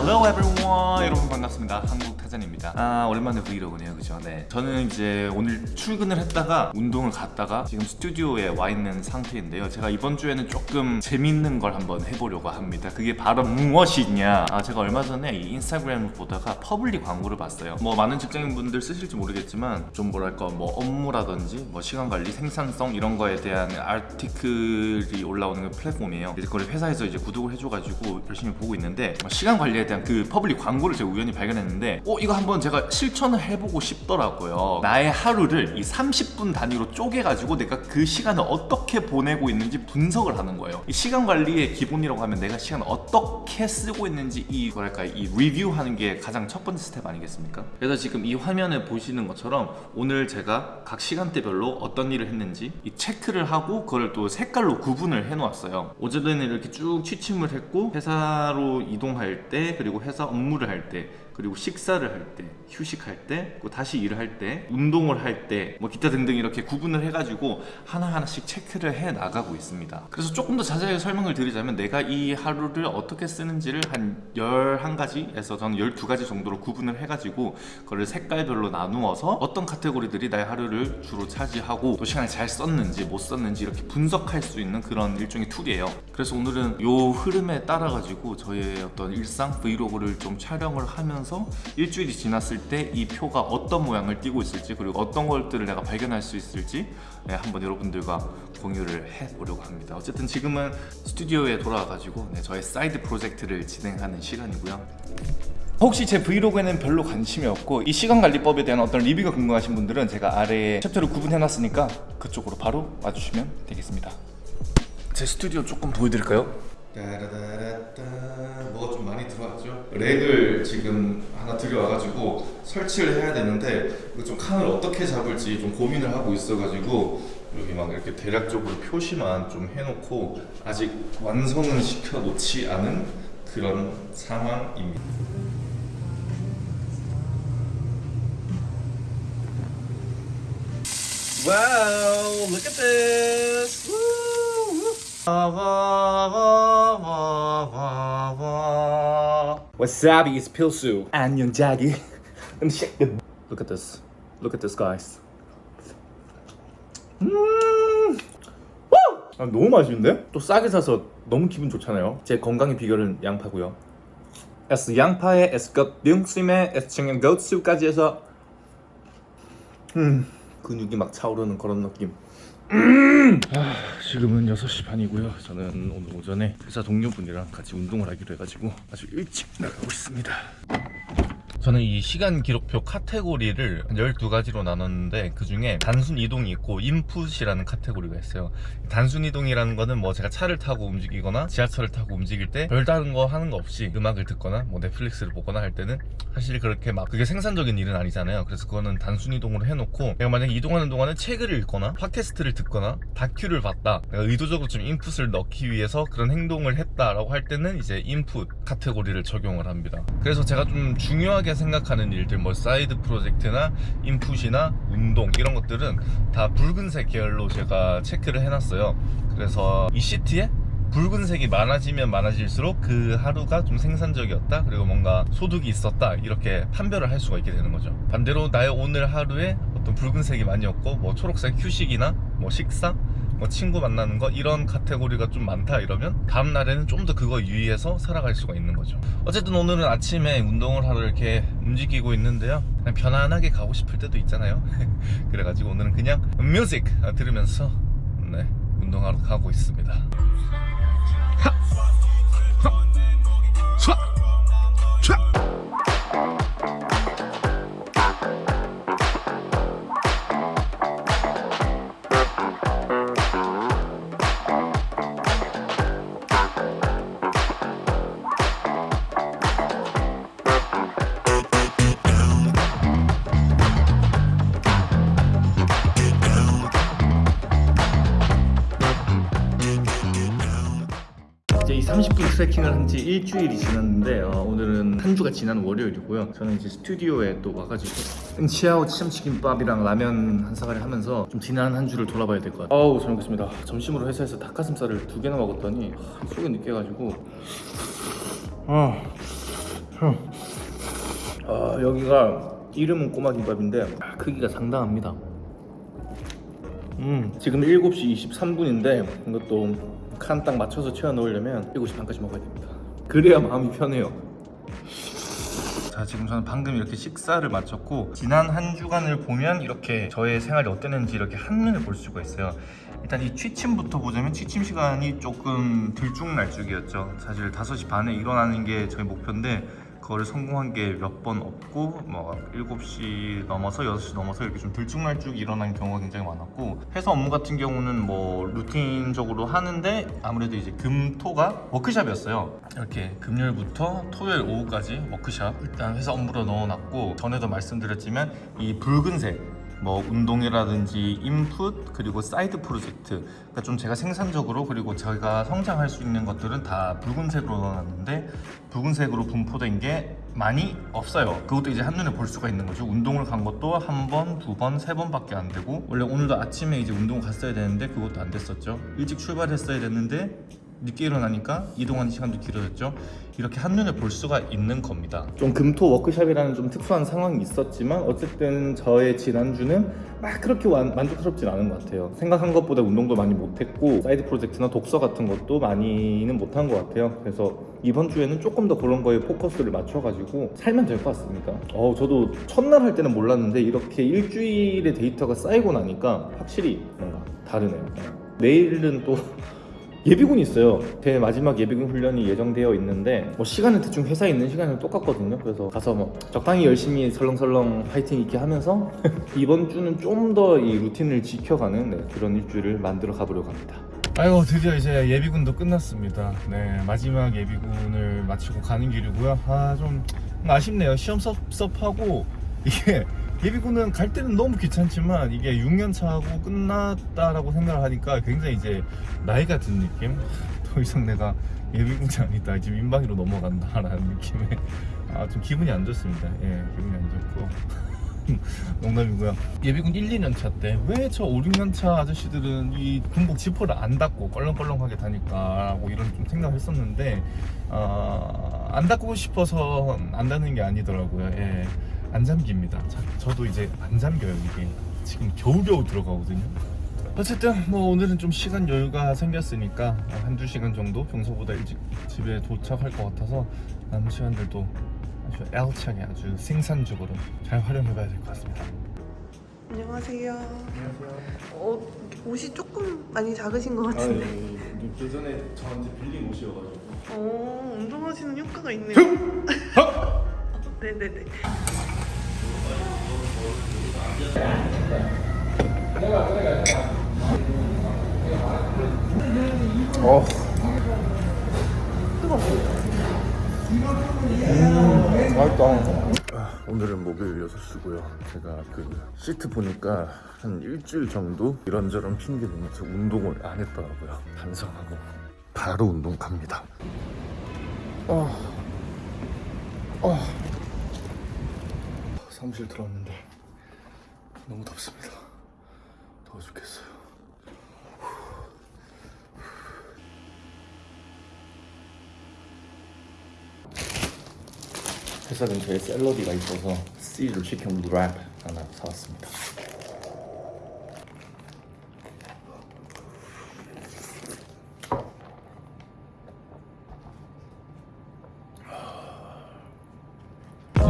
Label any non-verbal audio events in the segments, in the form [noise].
Hello everyone. 여러분 반갑습니다. 한국 타잔입니다. 아 오랜만에 브이로그네요. 그죠? 네. 저는 이제 오늘 출근을 했다가 운동을 갔다가 지금 스튜디오에 와 있는 상태인데요. 제가 이번 주에는 조금 재밌는 걸 한번 해보려고 합니다. 그게 바로 무엇이냐? 아 제가 얼마 전에 이 인스타그램을 보다가 퍼블리 광고를 봤어요. 뭐 많은 직장인분들 쓰실지 모르겠지만 좀 뭐랄까 뭐 업무라든지 뭐 시간관리 생산성 이런 거에 대한 article이 올라오는 그 플랫폼이에요. 이제 그걸 회사에서 이제 구독을 해줘가지고 열심히 보고 있는데 뭐 시간 관리에 대한 그 퍼블리 광고를 제가 우연히 발견했는데 어 이거 한번 제가 실천을 해보고 싶더라고요. 나의 하루를 이 30분 단위로 쪼개가지고 내가 그 시간을 어떻게 보내고 있는지 분석을 하는 거예요. 이 시간 관리의 기본이라고 하면 내가 시간을 어떻게 쓰고 있는지 이 뭐랄까 이 리뷰하는 게 가장 첫 번째 스텝 아니겠습니까? 그래서 지금 이 화면에 보시는 것처럼 오늘 제가 각 시간대별로 어떤 일을 했는지 이 체크를 하고 그걸 또 색깔로 구분을 해 놓았어요. 어제는 이렇게 쭉 취침을 했고 회사로 이동할 때 그리고 회사 업무를 할 때 그리고 식사를 할 때, 휴식할 때, 다시 일을 할 때, 운동을 할 때, 뭐 기타 등등 이렇게 구분을 해가지고 하나하나씩 체크를 해 나가고 있습니다. 그래서 조금 더 자세히 설명을 드리자면 내가 이 하루를 어떻게 쓰는지를 한 11가지에서 저는 12가지 정도로 구분을 해가지고 그걸 색깔별로 나누어서 어떤 카테고리들이 나의 하루를 주로 차지하고 또 시간을 잘 썼는지 못 썼는지 이렇게 분석할 수 있는 그런 일종의 툴이에요. 그래서 오늘은 요 흐름에 따라 가지고 저의 어떤 일상 브이로그를 좀 촬영을 하면서 일주일이 지났을 때 이 표가 어떤 모양을 띠고 있을지 그리고 어떤 것들을 내가 발견할 수 있을지 네, 한번 여러분들과 공유를 해보려고 합니다. 어쨌든 지금은 스튜디오에 돌아와가지고 네, 저의 사이드 프로젝트를 진행하는 시간이고요. 혹시 제 브이로그에는 별로 관심이 없고 이 시간관리법에 대한 어떤 리뷰가 궁금하신 분들은 제가 아래에 챕터를 구분해놨으니까 그쪽으로 바로 와주시면 되겠습니다. 제 스튜디오 조금 보여드릴까요? 따라다라따 뭐가 좀 많이 들어왔죠? 렉을 지금 하나 들여와가지고 설치를 해야 되는데 좀 칸을 어떻게 잡을지 좀 고민을 하고 있어가지고 여기 막 이렇게 대략적으로 표시만 좀 해놓고 아직 완성은 시켜놓지 않은 그런 상황입니다. Wow, look at this! Wasabi is 필수. 안녕 자기. 음식. Look at this. Look at this, guys. 음. 우! 아, 너무 맛있는데? 또 싸게 사서 너무 기분 좋잖아요. 제 건강의 비결은 양파고요. S 양파에 S 것 등심에 S 청양 고추까지 해서 음 근육이 막 차오르는 그런 느낌. 아, 지금은 6시 반이고요. 저는 오늘 오전에 회사 동료분이랑 같이 운동을 하기로 해가지고 아주 일찍 나가고 있습니다 저는 이 시간 기록표 카테고리를 12가지로 나눴는데 그 중에 단순 이동이 있고 인풋이라는 카테고리가 있어요. 단순 이동이라는 거는 뭐 제가 차를 타고 움직이거나 지하철을 타고 움직일 때 별다른 거 하는 거 없이 음악을 듣거나 뭐 넷플릭스를 보거나 할 때는 사실 그렇게 막 그게 생산적인 일은 아니잖아요. 그래서 그거는 단순 이동으로 해놓고 내가 만약에 이동하는 동안에 책을 읽거나 팟캐스트를 듣거나 다큐를 봤다. 내가 의도적으로 좀 인풋을 넣기 위해서 그런 행동을 했다라고 할 때는 이제 인풋 카테고리를 적용을 합니다. 그래서 제가 좀 중요하 게 생각하는 일들 뭐 사이드 프로젝트나 인풋이나 운동 이런 것들은 다 붉은색 계열로 제가 체크를 해놨어요. 그래서 이 시트에 붉은색이 많아지면 많아질수록 그 하루가 좀 생산적이었다 그리고 뭔가 소득이 있었다 이렇게 판별을 할 수가 있게 되는 거죠. 반대로 나의 오늘 하루에 어떤 붉은색이 많이 없고 뭐 초록색 휴식이나 뭐 식사 뭐 친구 만나는 거 이런 카테고리가 좀 많다 이러면 다음 날에는 좀 더 그거 유의해서 살아갈 수가 있는 거죠 어쨌든 오늘은 아침에 운동을 하러 이렇게 움직이고 있는데요 그냥 편안하게 가고 싶을 때도 있잖아요 [laughs] 그래가지고 오늘은 그냥 뮤직 들으면서 네 운동하러 가고 있습니다 하! 하! 촤! 촤! 일주일이 지났는데 어, 오늘은 한 주가 지난 월요일이고요. 저는 이제 스튜디오에 또 와가지고 [laughs] 응치아오 참치김밥이랑 라면 한 사발을 하면서 좀 지난 한 주를 돌아봐야 될 것 같아요. 어우 잘 먹겠습니다. 점심으로 회사에서 닭가슴살을 두 개나 먹었더니 속이 느껴가지고. 아 아, 여기가 이름은 꼬마김밥인데 아, 크기가 상당합니다. 음, 지금 7시 23분인데 이것도 칸 딱 맞춰서 채워 넣으려면 7시 반까지 먹어야 됩니다. 그래야 마음이 편해요. 자 지금 저는 방금 이렇게 식사를 마쳤고 지난 한 주간을 보면 이렇게 저의 생활이 어땠는지 이렇게 한눈에 볼 수가 있어요 일단 이 취침부터 보자면 취침 시간이 조금 들쭉날쭉이었죠 사실 5시 반에 일어나는 게 저희 목표인데 그거를 성공한 게 몇 번 없고 뭐 7시 넘어서 6시 넘어서 이렇게 좀 들쭉날쭉 일어나는 경우가 굉장히 많았고 회사 업무 같은 경우는 뭐 루틴적으로 하는데 아무래도 이제 금토가 워크샵이었어요. 이렇게 금요일부터 토요일 오후까지 워크샵 일단 회사 업무로 넣어놨고 전에도 말씀드렸지만 이 붉은색 뭐 운동이라든지 인풋 그리고 사이드 프로젝트. 그러니까 좀 제가 생산적으로 그리고 저희가 성장할 수 있는 것들은 다 붉은색으로 넣어놨는데 붉은색으로 분포된 게 많이 없어요. 그것도 이제 한눈에 볼 수가 있는 거죠. 운동을 간 것도 한 번, 두 번, 세 번밖에 안 되고 원래 오늘도 아침에 이제 운동 갔어야 되는데 그것도 안 됐었죠. 일찍 출발했어야 됐는데 늦게 일어나니까 이동하는 시간도 길어졌죠. 이렇게 한눈에 볼 수가 있는 겁니다. 좀 금토 워크샵이라는 좀 특수한 상황이 있었지만 어쨌든 저의 지난주는 막 그렇게 완- 만족스럽진 않은 것 같아요. 생각한 것보다 운동도 많이 못했고 사이드 프로젝트나 독서 같은 것도 많이는 못한 것 같아요. 그래서 이번 주에는 조금 더 그런 거에 포커스를 맞춰가지고 살면 될 것 같습니다. 어, 저도 첫날 할 때는 몰랐는데 이렇게 일주일의 데이터가 쌓이고 나니까 확실히 뭔가 다르네요. 내일은 또 [laughs] 예비군이 있어요. 제 마지막 예비군 훈련이 예정되어 있는데 뭐 시간은 대충 회사에 있는 시간이랑 똑같거든요. 그래서 가서 뭐 적당히 열심히 설렁설렁 파이팅 있게 하면서 [laughs] 이번 주는 좀 더 이 루틴을 지켜가는 네, 그런 일주일을 만들어 가보려고 합니다. 아이고 드디어 이제 예비군도 끝났습니다. 네 마지막 예비군을 마치고 가는 길이고요. 아 좀 아쉽네요. 시험 섭섭하고 이게 예비군은 갈 때는 너무 귀찮지만 이게 6년 차하고 끝났다라고 생각을 하니까 굉장히 이제 나이가 든 느낌. 더 이상 내가 예비군이 아니다. 지금 민방위로 넘어간다라는 느낌에 아 좀 기분이 안 좋습니다. 예, 기분이 안 좋고. [laughs] 농담이고요. 예비군 1, 2년 차 때 왜 저 5, 6년 차 아저씨들은 이 군복 지퍼를 안 닫고 껄렁껄렁하게 뭐 이런 좀 생각을 했었는데 어, 안 닫고 싶어서 안 닫는 게 아니더라고요. 예. 안 잠깁니다. 자, 저도 이제 안 잠겨요 이게 지금 겨우겨우 들어가거든요. 어쨌든 뭐 오늘은 좀 시간 여유가 생겼으니까 한두 시간 정도 평소보다 일찍 집에 도착할 것 같아서 남은 시간들도 아주 알차게 아주 생산적으로 잘 활용해 봐야 될 것 같습니다. 안녕하세요. 안녕하세요. 어, 옷이 조금 많이 작으신 것 같은데. 예, 예전에 저한테 빌린 옷이어가지고. 어, 운동하시는 효과가 있네요. 네네네. [laughs] 어. 음, 맛있다. 오늘은 목요일 6시고요. 제가 그 시트 보니까 한 일주일 정도 이런저런 핑계 대면서 운동을 안 했더라고요. 반성하고 바로 운동 갑니다. 어. 어. 사무실 들어왔는데 너무 덥습니다. 더워 죽겠어요. 회사 근처에 샐러디가 있어서 씨를 치킨 랩 하나 사왔습니다.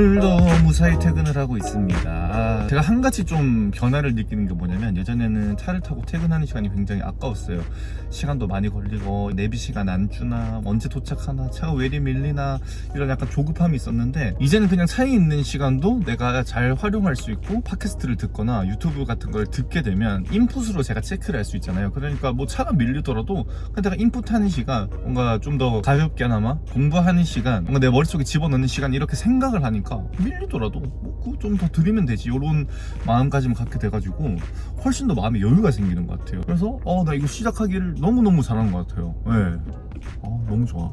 오늘도 무사히 퇴근을 하고 있습니다. 아, 제가 한 가지 좀 변화를 느끼는 게 뭐냐면 예전에는 차를 타고 퇴근하는 시간이 굉장히 아까웠어요. 시간도 많이 걸리고 내비 시간 안 주나 언제 도착하나 차가 왜 이리 밀리나 이런 약간 조급함이 있었는데 이제는 그냥 차에 있는 시간도 내가 잘 활용할 수 있고 팟캐스트를 듣거나 유튜브 같은 걸 듣게 되면 인풋으로 제가 체크를 할 수 있잖아요. 그러니까 뭐 차가 밀리더라도 내가 인풋하는 시간 뭔가 좀 더 가볍게나마 공부하는 시간 뭔가 내 머릿속에 집어넣는 시간 이렇게 생각을 하니까 밀리더라도 뭐 그거 좀더 들이면 되지 이런 마음가짐을 갖게 돼가지고 훨씬 더 마음에 여유가 생기는 것 같아요. 그래서 어 나 이거 시작하기를 너무너무 잘한 것 같아요. 네. 어, 너무 좋아.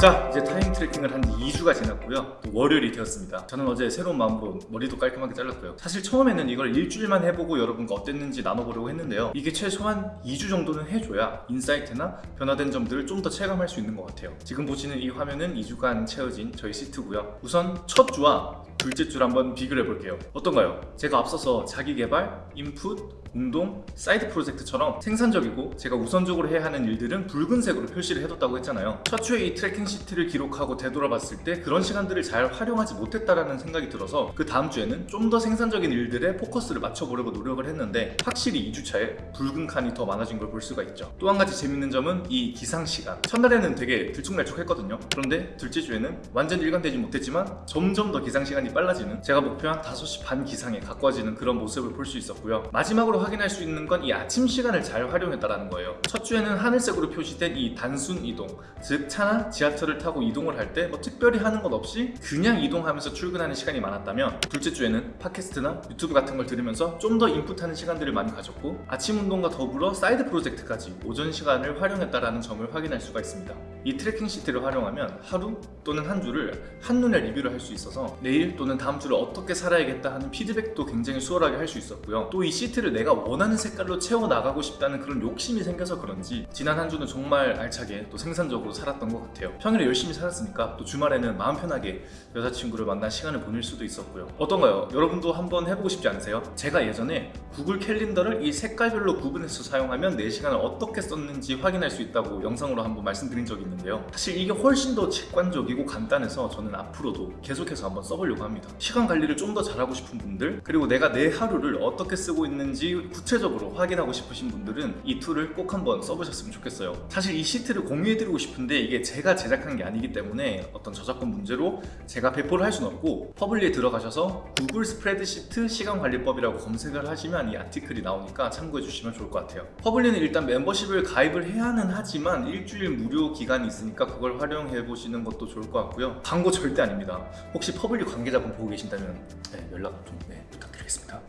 자 이제 time tracking을 한지 2주가 지났고요. 또 월요일이 되었습니다. 저는 어제 새로운 마음으로 머리도 깔끔하게 잘랐고요. 사실 처음에는 이걸 일주일만 해보고 여러분과 어땠는지 나눠보려고 했는데요. 이게 최소한 2주 정도는 해줘야 insight나 변화된 점들을 좀 더 체감할 수 있는 것 같아요. 지금 보시는 이 화면은 2주간 채워진 저희 시트고요. 우선 첫 주와 둘째 주를 한번 비교를 해볼게요. 어떤가요? 제가 앞서서 자기 개발, 인풋, 운동, 사이드 프로젝트처럼 생산적이고 제가 우선적으로 해야 하는 일들은 붉은색으로 표시를 해뒀다고 했잖아요. 첫 주에 이 tracking 시트를 기록하고 되돌아봤을 때 그런 시간들을 잘 활용하지 못했다라는 생각이 들어서 그 다음 주에는 좀 더 생산적인 일들에 포커스를 맞춰보려고 노력을 했는데 확실히 2주차에 붉은 칸이 더 많아진 걸 볼 수가 있죠. 또 한 가지 재밌는 점은 이 기상 시간. 첫날에는 되게 들쭉날쭉했거든요. 그런데 둘째 주에는 완전 일관되지 못했지만 점점 더 기상 시간이 빨라지는 제가 목표한 5시 반 기상에 가까워지는 그런 모습을 볼 수 있었고요. 마지막으로 확인할 수 있는 건 이 아침 시간을 잘 활용했다라는 거예요. 첫 주에는 하늘색으로 표시된 이 단순 이동, 즉 차나 지하철을 타고 이동을 할 때 뭐 특별히 하는 것 없이 그냥 이동하면서 출근하는 시간이 많았다면 둘째 주에는 팟캐스트나 유튜브 같은 걸 들으면서 좀 더 인풋하는 시간들을 많이 가졌고 아침 운동과 더불어 사이드 프로젝트까지 오전 시간을 활용했다라는 점을 확인할 수가 있습니다. 이 tracking 시트를 활용하면 하루 또는 한 주를 한눈에 리뷰를 할 수 있어서 내일 또는 다음 주를 어떻게 살아야겠다 하는 피드백도 굉장히 수월하게 할 수 있었고요. 또 이 시트를 내가 원하는 색깔로 채워 나가고 싶다는 그런 욕심이 생겨서 그런지 지난 한 주는 정말 알차게 또 생산적으로 살았던 것 같아요. 평일에 열심히 살았으니까 또 주말에는 마음 편하게 여자친구를 만나 시간을 보낼 수도 있었고요. 어떤가요? 여러분도 한번 해보고 싶지 않으세요? 제가 예전에 구글 캘린더를 이 색깔별로 구분해서 사용하면 내 시간을 어떻게 썼는지 확인할 수 있다고 영상으로 한번 말씀드린 적이 있는데요. 사실 이게 훨씬 더 직관적이고 간단해서 저는 앞으로도 계속해서 한번 써보려고 합니다. 시간 관리를 좀 더 잘하고 싶은 분들 그리고 내가 내 하루를 어떻게 쓰고 있는지 구체적으로 확인하고 싶으신 분들은 이 툴을 꼭 한번 써보셨으면 좋겠어요. 사실 이 시트를 공유해드리고 싶은데 이게 제가 제작한 게 아니기 때문에 어떤 저작권 문제로 제가 배포를 할 수는 없고 퍼블리에 들어가셔서 구글 스프레드시트 시간관리법이라고 검색을 하시면 이 article이 나오니까 참고해 주시면 좋을 것 같아요. 퍼블리는 일단 멤버십을 가입을 해야 는 하지만 일주일 무료 기간 이 있으니까 그걸 활용해 보시는 것도 좋을 것 같고요. 광고 절대 아닙니다. 혹시 퍼블리 관계자분 보고 계신다면 네, 연락 좀 네, 부탁드리겠습니다.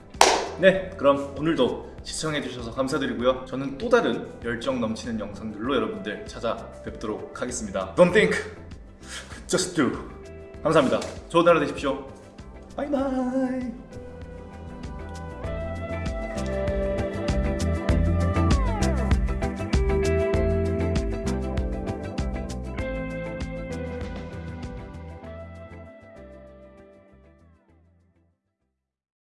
네, 그럼 오늘도 시청해 주셔서 감사드리고요. 저는 또 다른 열정 넘치는 영상들로 여러분들 찾아뵙도록 하겠습니다. Don't think, just do. 감사합니다. 좋은 하루 되십시오. Bye bye.